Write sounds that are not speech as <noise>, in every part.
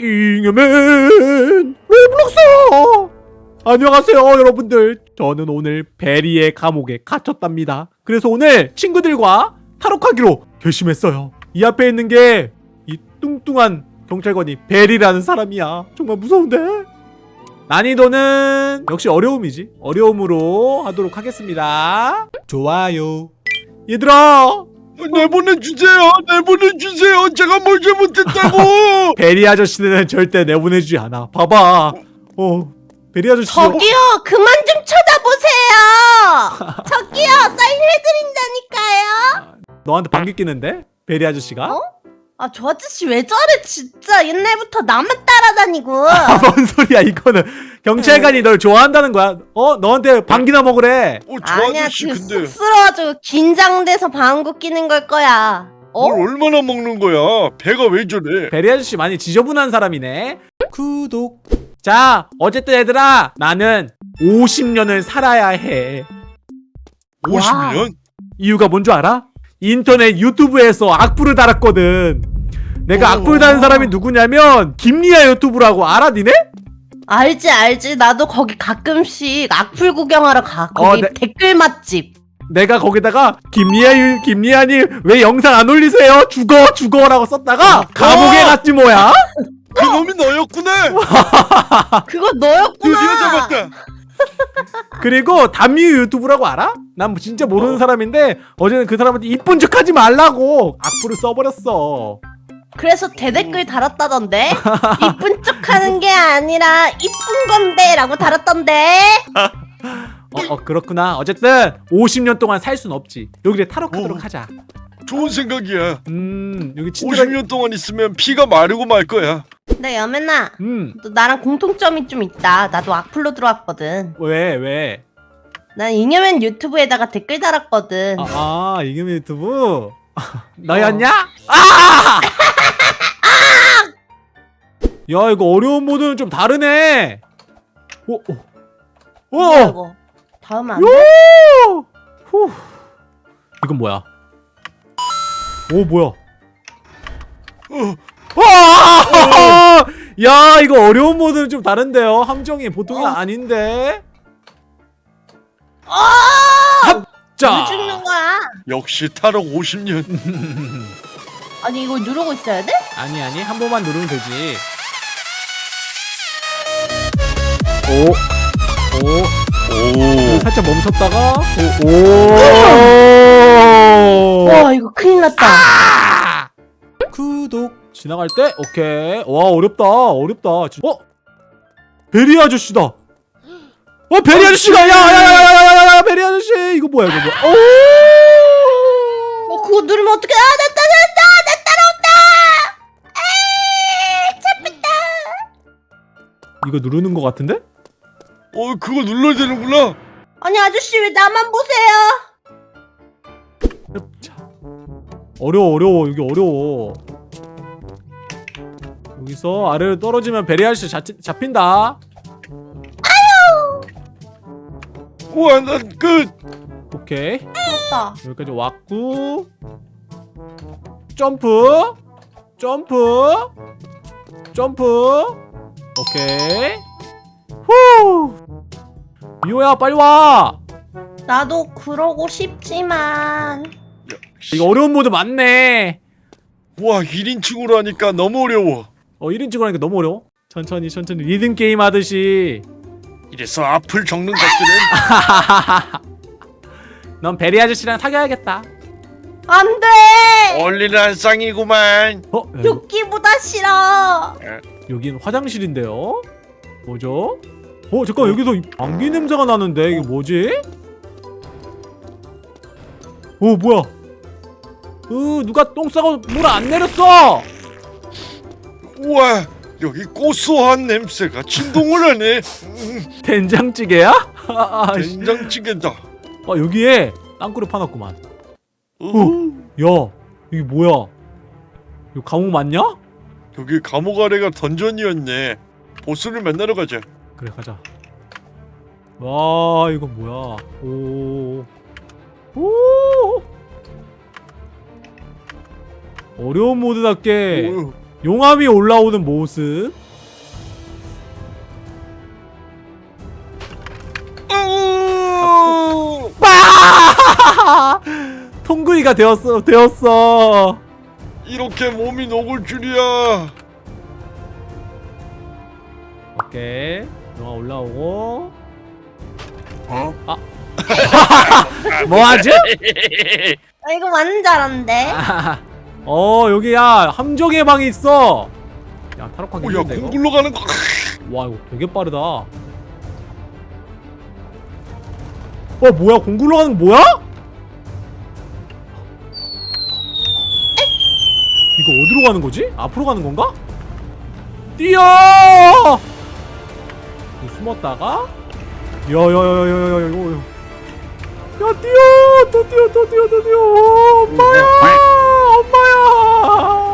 잉여맨 로블록스 안녕하세요 여러분들. 저는 오늘 베리의 감옥에 갇혔답니다. 그래서 오늘 친구들과 탈옥하기로 결심했어요. 이 앞에 있는 게 이 뚱뚱한 경찰관이 베리라는 사람이야. 정말 무서운데? 난이도는 역시 어려움이지. 어려움으로 하도록 하겠습니다. 좋아요. 얘들아 내보내주세요 내보내주세요 제가 뭘 잘못했다고 <laughs> 베리 아저씨는 절대 내보내주지 않아. 봐봐. 어, 베리 아저씨. 저기요 그만 좀 쳐다보세요 저기요 사인 해드린다니까요 너한테 방귀 끼는데? 베리 아저씨가? 어? 아 저 아저씨 왜 저래 진짜 옛날부터 나만 따라다니고 <laughs> 아, 뭔 소리야, 이거는. 경찰관이 널 좋아한다는 거야. 어? 너한테 방귀나 먹으래. 어, 저 아니야 아저씨 그 근데 쑥스러워가지고 긴장돼서 방구 끼는 걸 거야 어? 뭘 얼마나 먹는 거야 배가 왜 저래 베리 아저씨 많이 지저분한 사람이네. 구독. 자, 어쨌든 얘들아. 나는 50년을 살아야 해. 50년? 이유가 뭔 줄 알아? 인터넷 유튜브에서 악플을 달았거든. 내가 어. 악플 다는 사람이 누구냐면 김리아 유튜브라고 알아 니네? 알지 알지 나도 거기 가끔씩 악플 구경하러 가 거기 어, 네. 댓글 맛집 내가 거기다가 김리아 유- 김리아님 왜 영상 안 올리세요? 죽어 죽어 라고 썼다가 감옥에 갔지 뭐야? 그 놈이 너였구나 그거 드디어 너였구나 잡았다 그리고 담유 유튜브라고 알아? 난뭐 진짜 모르는 어. 사람인데 어제는 그 사람한테 이쁜 척 하지 말라고 악플을 써버렸어. 그래서 대댓글 달았다던데 <laughs> 이쁜 척 하는 게 아니라 이쁜 건데 라고 달았던데 어, 어 그렇구나. 어쨌든 50년 동안 살 순 없지. 여기를 탈옥하도록 어. 하자. 좋은 생각이야 음 여기 친절하게 50년 동안 있으면 피가 마르고 말 거야 근데 여맨아 음 너 나랑 공통점이 좀 있다 나도 악플로 들어왔거든 왜 왜? 난 잉여맨 유튜브에다가 댓글 달았거든 아, 아 이금희 유튜브 <laughs> 너였냐? 아! <laughs> 야 이거 어려운 모드는 좀 다르네. 오, 오, 뭐야 오, 이거 다음 안 돼? 요! 후. 이건 뭐야? 오 뭐야? 어, 와! 야 이거 어려운 모드는 좀 다른데요. 함정이 보통이 어. 아닌데. 아! 자. 왜 죽는 거야? 역시 탈옥 50년 아니 이거 누르고 있어야 돼? 아니 아니 한 번만 누르면 되지. 오, 오, 오 살짝 멈췄다가 오, 오. 와 이거 큰일 났다 아! 구독 지나갈 때 오케이. 와 어렵다 어렵다. 진- 어 베리 아저씨다. 어 베리 아저씨가 야야야야야야 베리 아저씨 이거 뭐야 이거 뭐야? 오. 어 그거 누르면 어떡해 아 됐다 됐다 나 따라온다 에이 잡혔다 이거 누르는 것 같은데? 어 그거 눌러야 되는구나 아니 아저씨 왜 나만 보세요 자. 어려워 어려워 여기 어려워. 여기서 아래로 떨어지면 베리 아저씨 잡, 잡힌다. 우와 난끝 오케이. 됐다. 여기까지 왔고. 점프. 점프. 점프. 오케이. 후! 미호야 빨리 와 나도 그러고 싶지만. 이거 어려운 모드 맞네. 우와 1인칭으로 하니까 너무 어려워. 어 1인칭으로 하니까 너무 어려워? 천천히 천천히. 리듬 게임 하듯이. 이래서 앞을 적는 것들은? <laughs> 넌 베리 아저씨랑 사귀어야겠다. 안돼! 얼리는 쌍이구만. 어? 죽기보다 싫어. 여긴 화장실인데요? 뭐죠? 어 잠깐 여기서 이 방귀 냄새가 나는데? 이게 뭐지? 어 뭐야? 으 누가 똥 싸고 물 안 내렸어? 우와 여기 고소한 냄새가 진동을 하네 음, 된장찌개야? <laughs> 된장찌개다 아 여기에 땅굴을 파놨구만 어? 야 이게 뭐야? 이거 감옥 맞냐? 여기 감옥 아래가 던전이었네 보스를 만나러 가자 그래 가자 와 이거 뭐야 오 오. 어려운 모드답게 오, 용암이 올라오는 모습 어! 빠! 통구이가 되었어 되었어 이렇게 몸이 녹을 줄이야. 오케이 용암 올라오고 어? <laughs> 뭐하지? 아, 이거 완전 잘한데. <laughs> 어 여기야 함정의 방이 있어 야 타락하기 오, 야 힘든데 이거 공굴로 가는 거. 와 이거 되게 빠르다 어 뭐야 공굴로 가는 거 뭐야? 이거 어디로 가는 거지? 앞으로 가는 건가? 뛰어! 이거 숨었다가 야야야야야야야 이거 야 뛰어! 또 뛰어 또 뛰어 또 뛰어! 엄마야! 엄마야!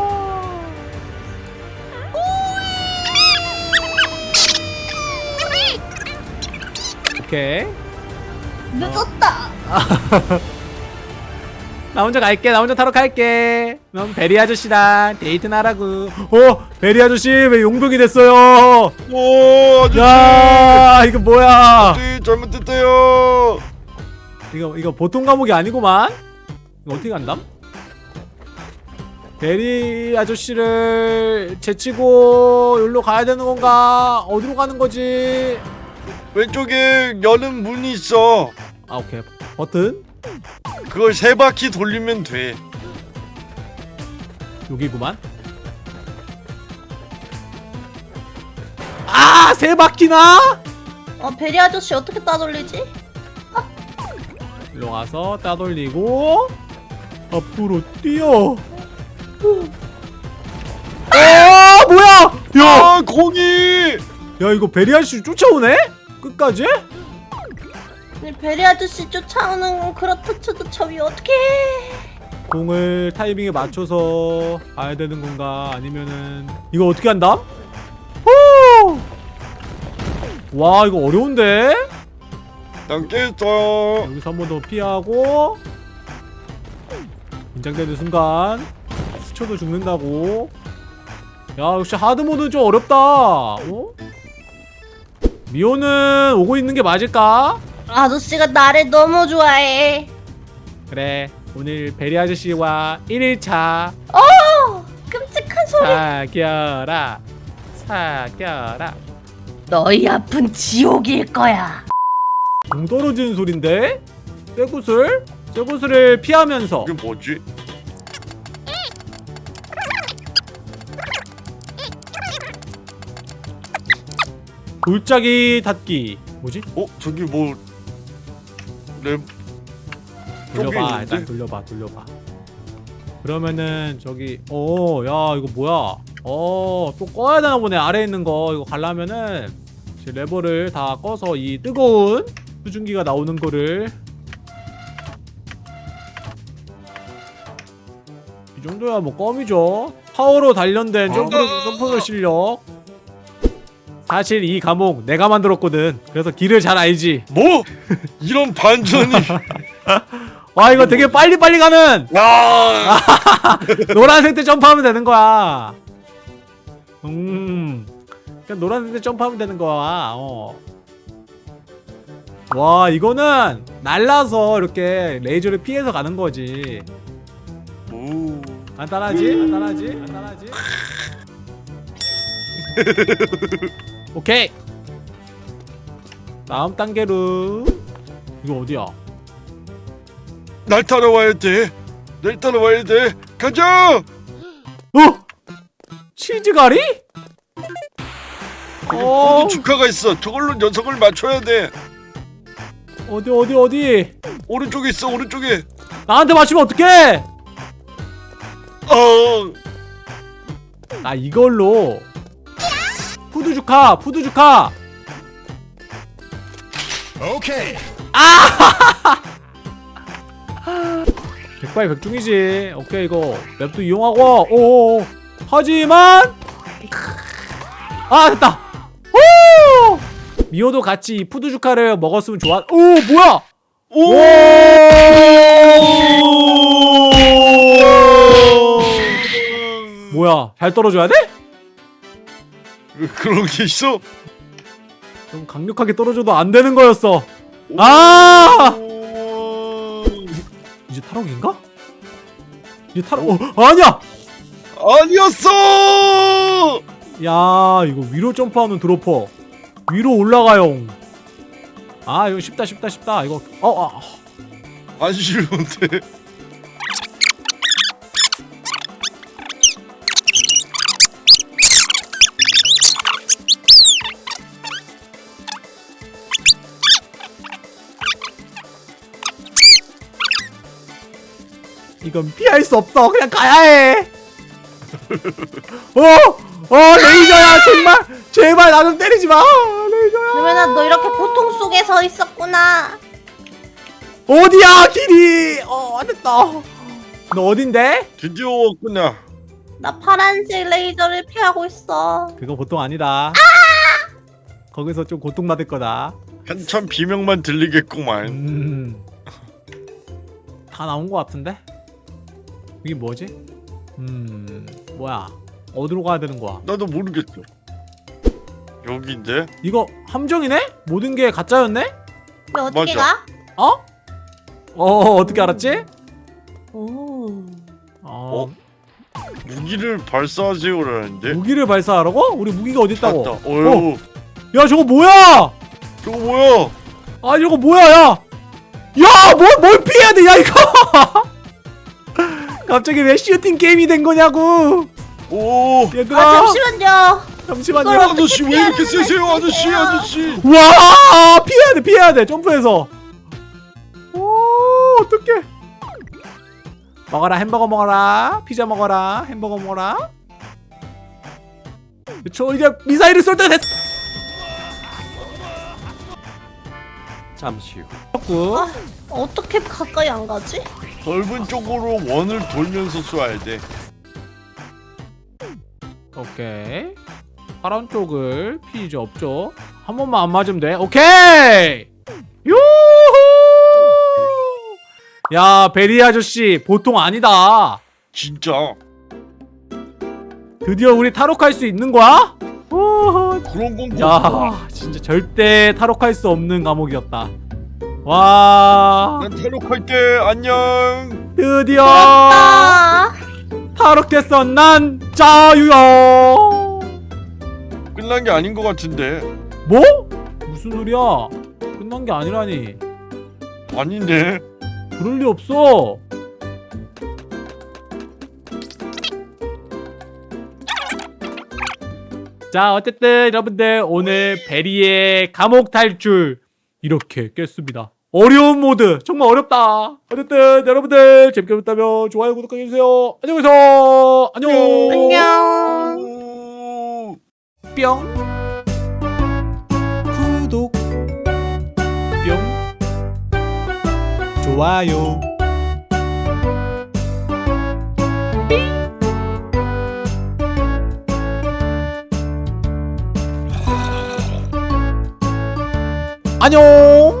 오케이. 늦었다. <laughs> 나 혼자 갈게. 나 혼자 타러 갈게. 넌 베리 아저씨랑 데이트나 하라고. 어 베리 아저씨 왜 용병이 됐어요? 오 아저씨. 야 이거 뭐야? 아저씨 잘못됐어요. 이거 이거 보통 과목이 아니구만 이거 어떻게 간담? 베리 아저씨를 제치고 여기로 가야 되는 건가 어디로 가는 거지 왼쪽에 여는 문이 있어. 아 오케이 버튼 그걸 세 바퀴 돌리면 돼. 여기구만 아세 바퀴나 어 베리 아저씨 어떻게 따돌리지? 일로 가서 따돌리고 앞으로 뛰어. 아 뭐야? 야, 아 공이. 야 이거 베리아 씨 쫓아오네? 끝까지? 이 베리 아저씨 쫓아오는 건 그렇다 쳐도 저기 어떻게? 공을 타이밍에 맞춰서 가야 되는 건가? 아니면은 이거 어떻게 한다? 후! 와 이거 어려운데? 난 깼어. 여기서 한 번 더 피하고 긴장되는 순간 스쳐도 죽는다고 야 역시 하드모드는 좀 어렵다 어? 미호는 오고 있는 게 맞을까? 아저씨가 나를 너무 좋아해. 그래 오늘 베리 아저씨와 1일차 어 끔찍한 소리. 사겨라 사겨라 너희 앞은 지옥일 거야. 공 떨어지는 소린데? 쇠구슬? 쇠구슬을 피하면서 이게 뭐지? 골짜기 닫기 뭐지? 어 저기 뭐 랩. 저기 돌려봐? 일단 돌려봐 돌려봐 그러면은 저기 어야 이거 뭐야 어 또 꺼야 되나 보네 아래에 있는 거 이거 가려면은 이제 레버를 다 꺼서 이 뜨거운 수증기가 나오는 거를 이 정도야 뭐 껌이죠 파워로 단련된 점프, 점프의 실력 사실 이 과목 내가 만들었거든 그래서 길을 잘 알지 뭐? 이런 반전이. <laughs> 와 이거 되게 빨리빨리 가는 아. <laughs> 노란색 때 점프하면 되는 거야. 음. 그냥 노란색 때 점프하면 되는 거야. 어. 와, 이거는 날라서 이렇게 레이저를 피해서 가는 거지. 오. 간단하지? 간단하지? 간단하지? <laughs> 오케이. 다음 단계로 이거 어디야? 날 따라와야 돼. 날 따라와야 돼. 가자. 어? 치즈가리? 어. 축하가 있어. 저걸로 녀석을 맞춰야 돼. 어디 어디 어디? 오른쪽에 있어. 오른쪽에. 나한테 맞추면 어떡해? 어. 나 이걸로 food zooka food zooka 오케이. <laughs> 백발 백중이지 오케이 이거 map도 이용하고 오오오 하지만 아 됐다 오 미호도 같이 이 food zooka를 먹었으면 좋아 오 뭐야 오. 오 뭐야 잘 떨어져야 돼? 왜 그런 게 있어? 좀 강력하게 떨어져도 안 되는 거였어 아! 오... 이제 타락인가? 이제 타락 어 아니야 아니었어! 야 이거 위로 점프하는 드로퍼 위로 올라가용 아 이거 쉽다 쉽다 쉽다 이거 어 아. 안 쉬운데. 이건 피할 수 없어 그냥 가야 해 <laughs> 어! 어 레이저야 정말 제발 나 좀 때리지 마 레이저야 그러면 너 이렇게 고통 속에 서 있었구나. 어디야 길이 어 안됐다 너 어딘데? 드디어 왔구나. 나 파란색 레이저를 피하고 있어. 그거 보통 아니다 거기서 좀 고통받을 거다 한참 비명만 들리겠구만. 음. 다 나온 것 같은데? 이게 뭐지? 음, 뭐야? 어디로 가야 되는 거야? 나도 모르겠어. 여기인데? 이거 함정이네? 모든 게 가짜였네? 왜 어떻게 맞아. 가? 어? 어, 어떻게 알았지? 오. 어, 무기를 발사하세요라는데? 무기를 발사하라고? 우리 무기가 어디 있다고? 어휴. 야, 저거 뭐야? 저거 뭐야? 아, 저거 뭐야, 야? 야, 뭘, 뭘 피해야 돼, 야, 이거! <laughs> 갑자기 왜 슈팅 게임이 된 거냐고! 오. 얘들아! 아 잠시만요. 잠시만요. 아저씨 왜 이렇게 세세요 아저씨. 아저씨 와 피해야 돼 피해야 돼 점프해서 오 어떡해 먹어라 햄버거 먹어라 피자 먹어라 햄버거 먹어라 저 이제 미사일을 쏠 때가 됐어 잠시 후구 아, 어떻게 가까이 안 가지? 넓은 쪽으로 원을 돌면서 쏴야 돼 오케이. 파란 쪽을 피지 없죠? 한 번만 안 맞으면 돼. 오케이! 유후! 야 베리 아저씨 보통 아니다. 진짜? 드디어 우리 탈옥할 수 있는 거야? 우후. 그런 건야 야. 진짜 절대 탈옥할 수 없는 감옥이었다. 와. 난 탈옥할게 안녕. 드디어! 아, 탈옥됐어. 난 자유야. 끝난 게 아닌 것 같은데. 뭐? 무슨 소리야? 끝난 게 아니라니. 아닌데. 그럴 리 없어. 자 어쨌든 여러분들 오늘 베리의 감옥 탈출 이렇게 깼습니다 어려운 모드. 정말 어렵다. 어쨌든 여러분들 재밌게 보셨다면 좋아요 구독하기 해주세요. 안녕히 계세요. 안녕. 안녕. 오. 뿅. 구독. 뿅. 좋아요. 안녕